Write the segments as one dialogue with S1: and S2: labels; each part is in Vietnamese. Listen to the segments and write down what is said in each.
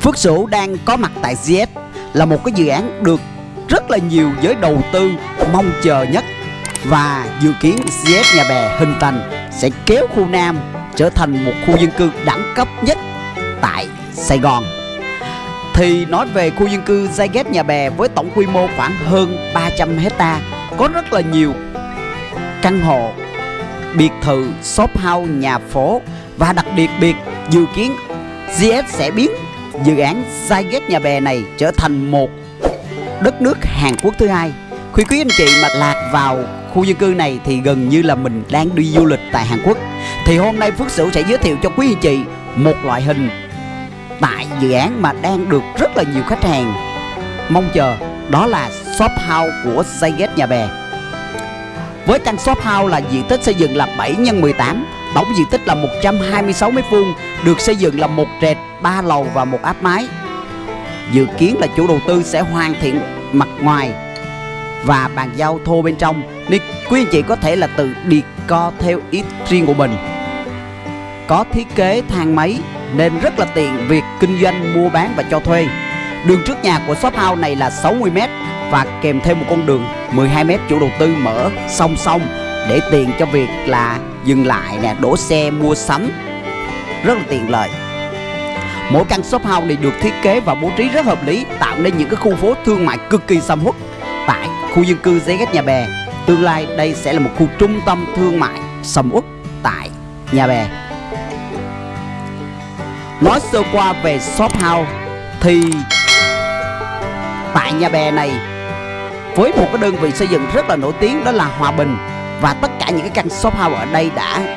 S1: Phước Sửu đang có mặt tại GS là một cái dự án được rất là nhiều giới đầu tư mong chờ nhất và dự kiến GS Nhà Bè hình thành sẽ kéo khu Nam trở thành một khu dân cư đẳng cấp nhất tại Sài Gòn. Thì nói về khu dân cư Zyget Nhà Bè với tổng quy mô khoảng hơn 300 hecta có rất là nhiều căn hộ, biệt thự, shop house, nhà phố và đặc biệt biệt dự kiến GS sẽ biến dự án Zyget Nhà Bè này trở thành một đất nước Hàn Quốc thứ hai. Khi quý anh chị mà lạc vào khu dân cư này thì gần như là mình đang đi du lịch tại Hàn Quốc. Thì hôm nay Phước Sửu sẽ giới thiệu cho quý anh chị một loại hình tại dự án mà đang được rất là nhiều khách hàng mong chờ đó là shop house của Zyget Nhà Bè. Với căn shop house là diện tích xây dựng là 7 x 18, tổng diện tích là 126 m2, được xây dựng là một trệt, ba lầu và một áp mái. Dự kiến là chủ đầu tư sẽ hoàn thiện mặt ngoài và bàn giao thô bên trong nên quý anh chị có thể là tự đi co theo ý riêng của mình. Có thiết kế thang máy nên rất là tiện việc kinh doanh mua bán và cho thuê. Đường trước nhà của shop house này là 60m và kèm thêm một con đường 12m chủ đầu tư mở song song để tiện cho việc là dừng lại nè, đổ xe mua sắm. Rất là tiện lợi. Mỗi căn shop house này được thiết kế và bố trí rất hợp lý, tạo nên những cái khu phố thương mại cực kỳ sầm uất tại khu dân cư Giấy Ghét Nhà Bè. Tương lai đây sẽ là một khu trung tâm thương mại sầm uất tại Nhà Bè. Nói sơ qua về shop house thì tại Nhà Bè này với một cái đơn vị xây dựng rất là nổi tiếng đó là Hòa Bình và tất cả những cái căn shop house ở đây đã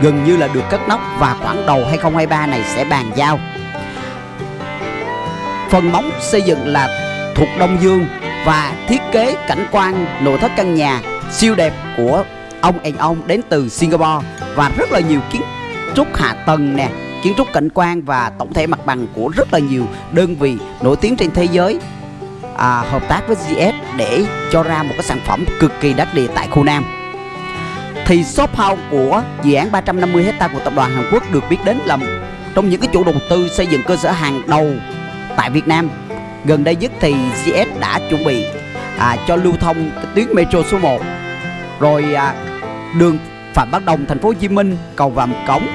S1: gần như là được cất nóc và khoảng đầu 2023 này sẽ bàn giao. Phần móng xây dựng là thuộc Đông Dương và thiết kế cảnh quan nội thất căn nhà siêu đẹp của ông and ông đến từ Singapore và rất là nhiều kiến trúc hạ tầng nè, kiến trúc cảnh quan và tổng thể mặt bằng của rất là nhiều đơn vị nổi tiếng trên thế giới à, hợp tác với GS để cho ra một cái sản phẩm cực kỳ đắt địa tại khu Nam. Thì shop house của dự án 350 hecta của tập đoàn Hàn Quốc được biết đến là trong những cái chủ đầu tư xây dựng cơ sở hàng đầu tại Việt Nam. Gần đây nhất thì GS đã chuẩn bị à, cho lưu thông cái tuyến metro số 1 rồi à, đường Phạm Văn Đồng thành phố Hồ Chí Minh, cầu Vàm Cống,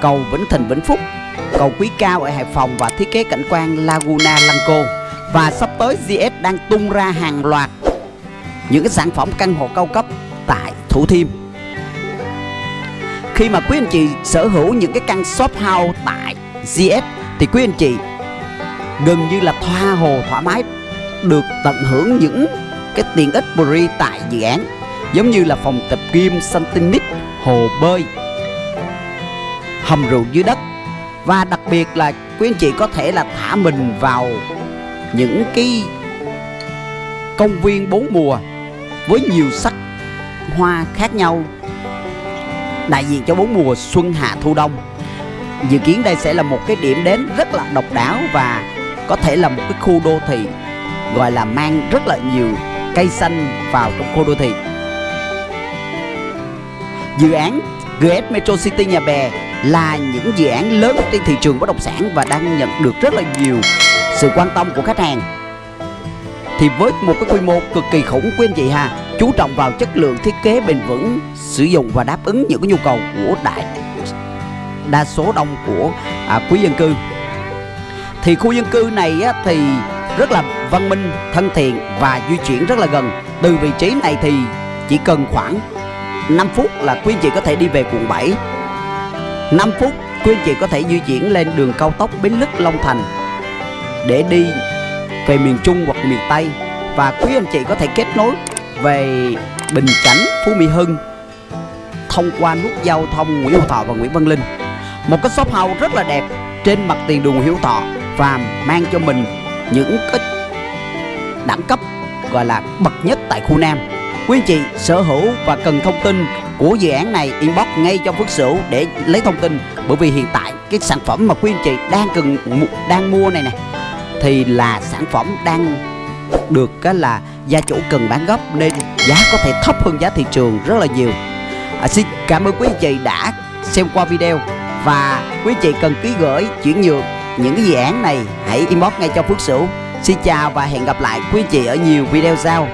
S1: cầu Vĩnh Thịnh Vĩnh Phúc, cầu Quý Cao ở Hải Phòng và thiết kế cảnh quan Laguna Lăng Cô. Và sắp tới GS đang tung ra hàng loạt những cái sản phẩm căn hộ cao cấp tại Thủ Thiêm. Khi mà quý anh chị sở hữu những cái căn shop house tại GS thì quý anh chị gần như là thoa hồ thoải mái được tận hưởng những cái tiện ích free tại dự án giống như là phòng tập gym, sân tennis, hồ bơi, hầm rượu dưới đất và đặc biệt là quý anh chị có thể là thả mình vào những cái công viên bốn mùa với nhiều sắc hoa khác nhau. Đại diện cho bốn mùa xuân hạ thu đông, dự kiến đây sẽ là một cái điểm đến rất là độc đáo và có thể là một cái khu đô thị, gọi là mang rất là nhiều cây xanh vào trong khu đô thị. Dự án GS Metro City Nhà Bè là những dự án lớn trên thị trường bất động sản và đang nhận được rất là nhiều sự quan tâm của khách hàng. Thì với một cái quy mô cực kỳ khủng quý anh chị ha chú trọng vào chất lượng thiết kế bền vững sử dụng và đáp ứng những cái nhu cầu của đại đa số đông của à, quý dân cư. Thì khu dân cư này á, thì rất là văn minh thân thiện và di chuyển rất là gần. Từ vị trí này thì chỉ cần khoảng 5 phút là quý anh chị có thể đi về quận 7 5 phút quý anh chị có thể di chuyển lên đường cao tốc Bến Lức Long Thành để đi về miền Trung hoặc miền Tây và quý anh chị có thể kết nối về Bình Chánh, Phú Mỹ Hưng thông qua nút giao thông Nguyễn Hữu Thọ và Nguyễn Văn Linh. Một cái shop house rất là đẹp trên mặt tiền đường Nguyễn Hữu Thọ và mang cho mình những cái đẳng cấp gọi là bậc nhất tại khu Nam. Quý anh chị sở hữu và cần thông tin của dự án này inbox ngay cho Phước Sửu để lấy thông tin bởi vì hiện tại cái sản phẩm mà quý anh chị đang cần đang mua này nè thì là sản phẩm đang được cái là gia chủ cần bán gấp nên giá có thể thấp hơn giá thị trường rất là nhiều. À, xin cảm ơn quý anh chị đã xem qua video và quý anh chị cần ký gửi chuyển nhượng những cái dự án này hãy inbox ngay cho Phước Sửu. Xin chào và hẹn gặp lại quý anh chị ở nhiều video sau.